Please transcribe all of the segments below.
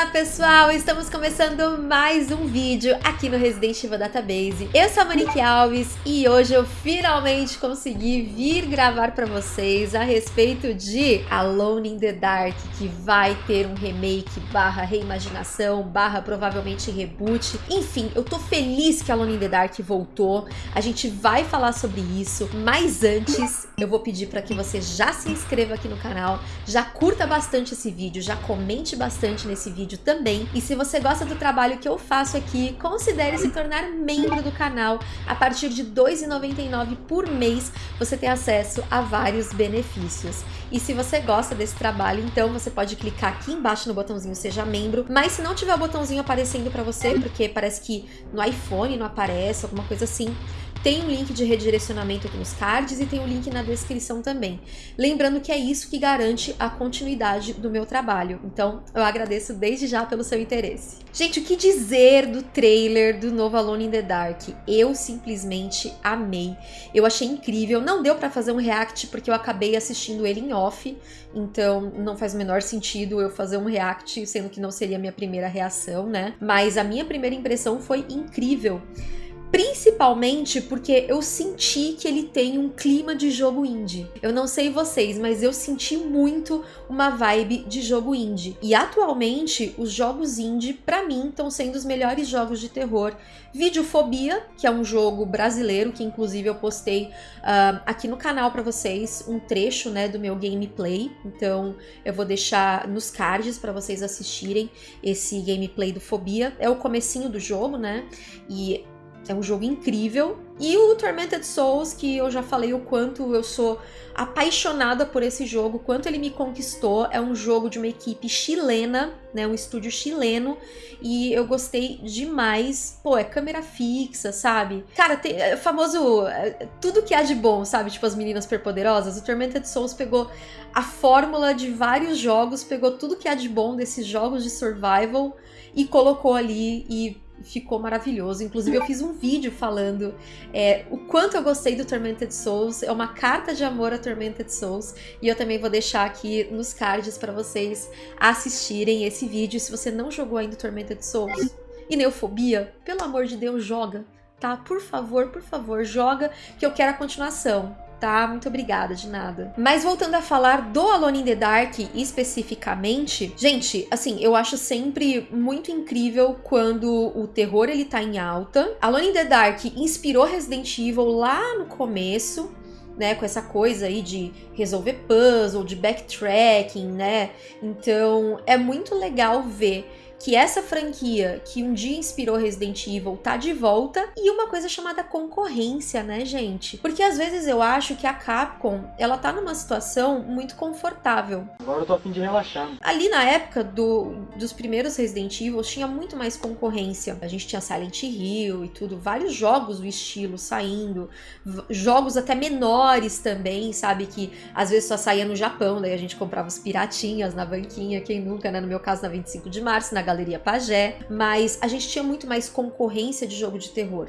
Olá pessoal, estamos começando mais um vídeo aqui no Resident Evil Database. Eu sou a Monique Alves e hoje eu finalmente consegui vir gravar para vocês a respeito de Alone in the Dark, que vai ter um remake barra reimaginação, barra provavelmente reboot. Enfim, eu tô feliz que Alone in the Dark voltou, a gente vai falar sobre isso, mas antes eu vou pedir para que você já se inscreva aqui no canal, já curta bastante esse vídeo, já comente bastante nesse esse também. E se você gosta do trabalho que eu faço aqui, considere se tornar membro do canal. A partir de R$ 2,99 por mês, você tem acesso a vários benefícios. E se você gosta desse trabalho, então você pode clicar aqui embaixo no botãozinho Seja Membro. Mas se não tiver o botãozinho aparecendo para você, porque parece que no iPhone não aparece, alguma coisa assim, tem um link de redirecionamento aqui nos cards e tem o um link na descrição também. Lembrando que é isso que garante a continuidade do meu trabalho. Então, eu agradeço desde já pelo seu interesse. Gente, o que dizer do trailer do novo Alone in the Dark? Eu simplesmente amei. Eu achei incrível. Não deu para fazer um react porque eu acabei assistindo ele em off, então não faz o menor sentido eu fazer um react, sendo que não seria a minha primeira reação, né? Mas a minha primeira impressão foi incrível. Principalmente porque eu senti que ele tem um clima de jogo indie. Eu não sei vocês, mas eu senti muito uma vibe de jogo indie. E atualmente, os jogos indie, para mim, estão sendo os melhores jogos de terror. Videofobia, que é um jogo brasileiro, que inclusive eu postei uh, aqui no canal para vocês, um trecho né, do meu gameplay. Então eu vou deixar nos cards para vocês assistirem esse gameplay do Fobia. É o comecinho do jogo, né? E é um jogo incrível. E o Tormented Souls, que eu já falei o quanto eu sou apaixonada por esse jogo, quanto ele me conquistou. É um jogo de uma equipe chilena, né, um estúdio chileno, e eu gostei demais. Pô, é câmera fixa, sabe? Cara, tem é, famoso é, tudo que há de bom, sabe? Tipo as meninas superpoderosas. O Tormented Souls pegou a fórmula de vários jogos, pegou tudo que há de bom desses jogos de survival e colocou ali e ficou maravilhoso. Inclusive, eu fiz um vídeo falando é, o quanto eu gostei do Tormented Souls. É uma carta de amor a Tormented Souls. E eu também vou deixar aqui nos cards para vocês assistirem esse vídeo. Se você não jogou ainda Tormented Souls e Neofobia, pelo amor de Deus, joga. Tá? Por favor, por favor, joga que eu quero a continuação tá? Muito obrigada, de nada. Mas voltando a falar do Alone in the Dark especificamente, gente, assim, eu acho sempre muito incrível quando o terror ele tá em alta. Alone in the Dark inspirou Resident Evil lá no começo, né, com essa coisa aí de resolver puzzle, de backtracking, né? Então, é muito legal ver que essa franquia que um dia inspirou Resident Evil tá de volta e uma coisa chamada concorrência, né, gente? Porque às vezes eu acho que a Capcom, ela tá numa situação muito confortável. Agora eu tô a fim de relaxar. Ali na época do, dos primeiros Resident Evil tinha muito mais concorrência. A gente tinha Silent Hill e tudo, vários jogos do estilo saindo, jogos até menores também, sabe? Que às vezes só saía no Japão, daí a gente comprava os piratinhas na banquinha, quem nunca, né? No meu caso, na 25 de março, na Galeria Pagé, mas a gente tinha muito mais concorrência de jogo de terror.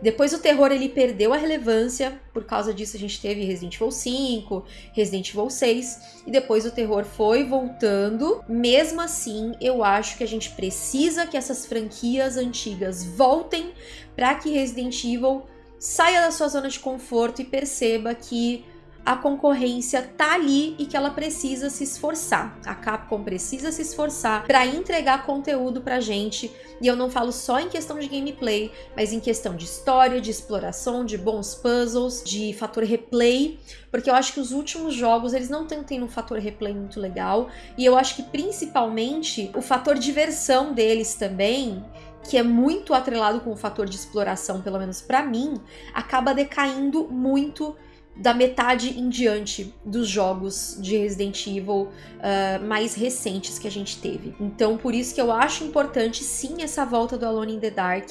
Depois o terror ele perdeu a relevância, por causa disso a gente teve Resident Evil 5, Resident Evil 6, e depois o terror foi voltando. Mesmo assim, eu acho que a gente precisa que essas franquias antigas voltem para que Resident Evil saia da sua zona de conforto e perceba que a concorrência tá ali e que ela precisa se esforçar. A Capcom precisa se esforçar para entregar conteúdo pra gente. E eu não falo só em questão de gameplay, mas em questão de história, de exploração, de bons puzzles, de fator replay, porque eu acho que os últimos jogos eles não estão tendo um fator replay muito legal, e eu acho que principalmente o fator diversão deles também que é muito atrelado com o fator de exploração, pelo menos para mim, acaba decaindo muito da metade em diante dos jogos de Resident Evil uh, mais recentes que a gente teve. Então, por isso que eu acho importante sim essa volta do Alone in the Dark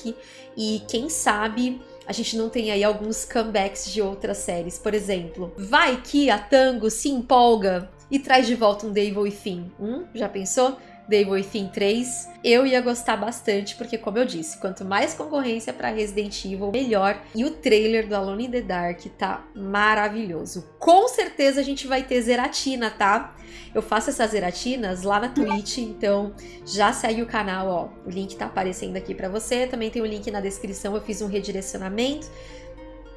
e quem sabe a gente não tem aí alguns comebacks de outras séries. Por exemplo, vai que a Tango se empolga e traz de volta um Devil e Finn. Hum? Já pensou? Evil Within 3, eu ia gostar bastante, porque como eu disse, quanto mais concorrência para Resident Evil, melhor. E o trailer do Alone in the Dark tá maravilhoso. Com certeza a gente vai ter Zeratina, tá? Eu faço essas Zeratinas lá na Twitch, então já segue o canal, ó. O link tá aparecendo aqui para você, também tem o link na descrição, eu fiz um redirecionamento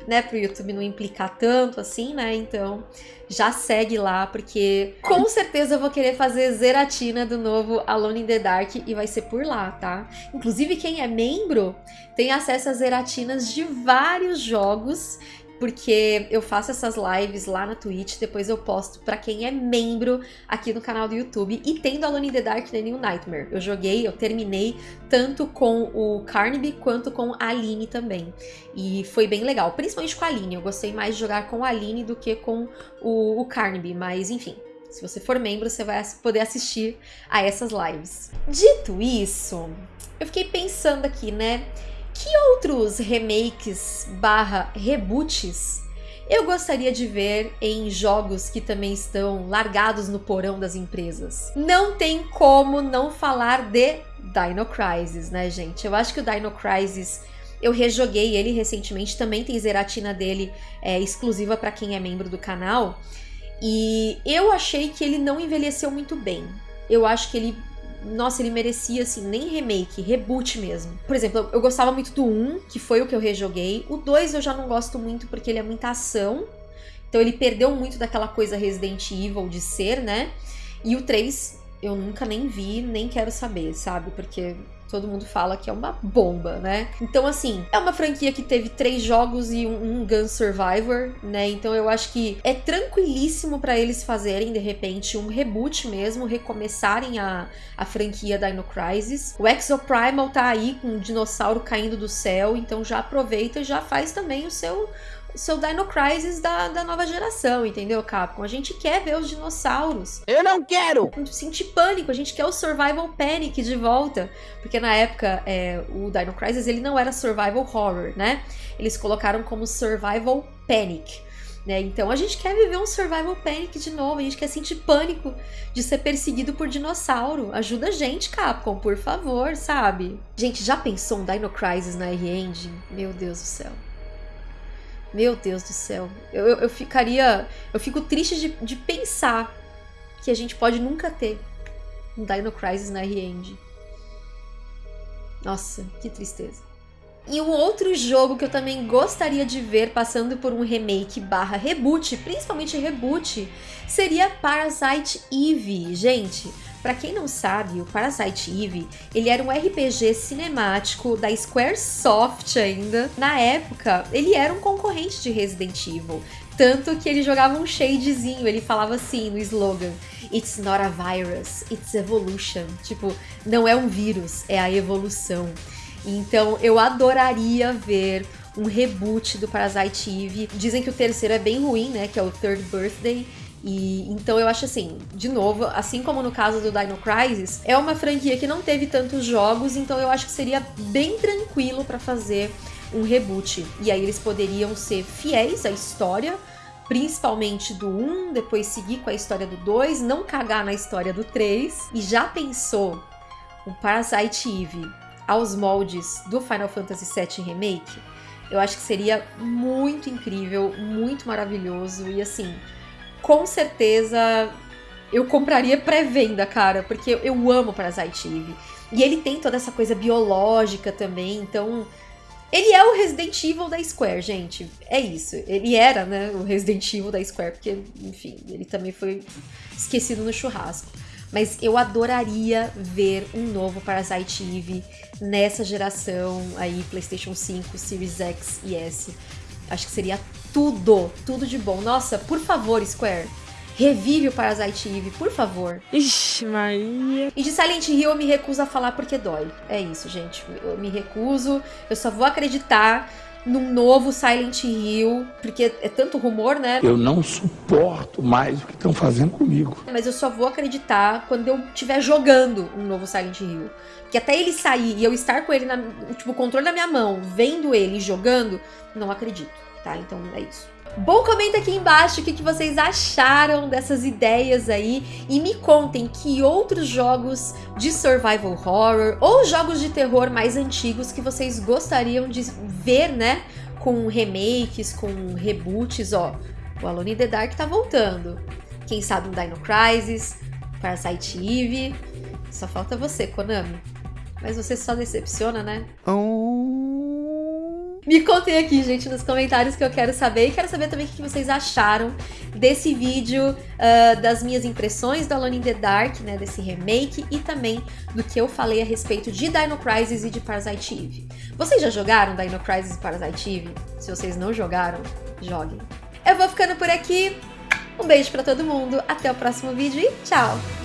né, pro YouTube não implicar tanto assim, né? Então já segue lá, porque com certeza eu vou querer fazer zeratina do novo Alone in the Dark e vai ser por lá, tá? Inclusive quem é membro tem acesso a zeratinas de vários jogos porque eu faço essas lives lá na Twitch, depois eu posto pra quem é membro aqui no canal do YouTube. E tem do Alone in the Dark The New Nightmare. Eu joguei, eu terminei tanto com o Carnaby quanto com a Aline também. E foi bem legal, principalmente com a Aline. Eu gostei mais de jogar com a Aline do que com o, o Carnaby, mas enfim. Se você for membro, você vai poder assistir a essas lives. Dito isso, eu fiquei pensando aqui, né? Que outros remakes barra reboots eu gostaria de ver em jogos que também estão largados no porão das empresas? Não tem como não falar de Dino Crisis, né, gente? Eu acho que o Dino Crisis eu rejoguei ele recentemente, também tem zeratina dele é, exclusiva para quem é membro do canal. E eu achei que ele não envelheceu muito bem. Eu acho que ele nossa, ele merecia, assim, nem remake, reboot mesmo. Por exemplo, eu gostava muito do 1, que foi o que eu rejoguei. O 2 eu já não gosto muito porque ele é muita ação. Então ele perdeu muito daquela coisa Resident Evil de ser, né? E o 3 eu nunca nem vi, nem quero saber, sabe? Porque todo mundo fala que é uma bomba, né? Então, assim, é uma franquia que teve três jogos e um, um Gun Survivor, né? Então eu acho que é tranquilíssimo para eles fazerem, de repente, um reboot mesmo, recomeçarem a, a franquia Dino Crisis. O Exoprimal tá aí com um dinossauro caindo do céu, então já aproveita e já faz também o seu seu Dino Crisis da, da nova geração, entendeu, Capcom? A gente quer ver os dinossauros. Eu não quero! Sentir pânico, a gente quer o Survival Panic de volta. Porque na época, é, o Dino Crisis, ele não era Survival Horror, né? Eles colocaram como Survival Panic. Né? Então a gente quer viver um survival panic de novo, a gente quer sentir pânico de ser perseguido por dinossauro. Ajuda a gente, Capcom, por favor, sabe? Gente, já pensou um Dino Crisis na R-Engine? Meu Deus do céu. Meu Deus do céu. Eu, eu, eu ficaria. Eu fico triste de, de, pensar que a gente pode nunca ter um Dino Crisis na R-Engine. Nossa, que tristeza. E um outro jogo que eu também gostaria de ver passando por um remake barra reboot, principalmente reboot, seria Parasite Eve. Gente, para quem não sabe, o Parasite Eve, ele era um RPG cinemático da Squaresoft ainda. Na época, ele era um concorrente de Resident Evil. Tanto que ele jogava um shadezinho, ele falava assim no slogan: It's not a virus, it's evolution. Tipo, não é um vírus, é a evolução. Então eu adoraria ver um reboot do Parasite Eve. Dizem que o terceiro é bem ruim, né? Que é o Third Birthday. E então eu acho assim, de novo, assim como no caso do Dino Crisis, é uma franquia que não teve tantos jogos, então eu acho que seria bem tranquilo para fazer um reboot. E aí eles poderiam ser fiéis à história, principalmente do 1, depois seguir com a história do 2, não cagar na história do 3. E já pensou o Parasite Eve aos moldes do Final Fantasy VII Remake? Eu acho que seria muito incrível, muito maravilhoso e assim, certeza eu compraria pré-venda, cara, porque eu amo Parasite Eve. E ele tem toda essa coisa biológica também, então ele é o Resident Evil da Square, gente. É isso. Ele era, né, o Resident Evil da Square, porque, enfim, ele também foi esquecido no churrasco. Mas eu adoraria ver um novo Parasite Eve nessa geração aí, PlayStation 5, Series X e S. Acho que seria tudo, tudo de bom. Nossa, por favor, Square, revive o Parasite Eve, por favor. Ixi, Maria. E de Silent Hill eu me recuso a falar porque dói. É isso, gente. Eu me recuso. Eu só vou acreditar num novo Silent Hill, porque é tanto rumor, né? Eu não suporto mais o que estão fazendo comigo. Mas eu só vou acreditar quando eu estiver jogando um novo Silent Hill. Porque até ele sair e eu estar com ele na, tipo, o controle da minha mão, vendo ele jogando, não acredito, tá? Então é isso. Bom, comenta aqui embaixo o que, que vocês acharam dessas ideias aí e me contem que outros jogos de survival horror ou jogos de terror mais antigos que vocês gostariam de ver, né? Com remakes, com reboots, ó. O Alone in the Dark tá voltando. Quem sabe um Dino Crisis, Parasite Eve. Só falta você, Konami. Mas você só decepciona, né? Me contem aqui, gente, nos comentários que eu quero saber. E quero saber também o que vocês acharam desse vídeo, uh, das minhas impressões do Alone in the Dark, né, desse remake, e também do que eu falei a respeito de Dino Crisis e de Parasite Eve. Vocês já jogaram Dino Crisis e Parasite Eve? Se vocês não jogaram, joguem. Eu vou ficando por aqui. Um beijo pra todo mundo, até o próximo vídeo e tchau!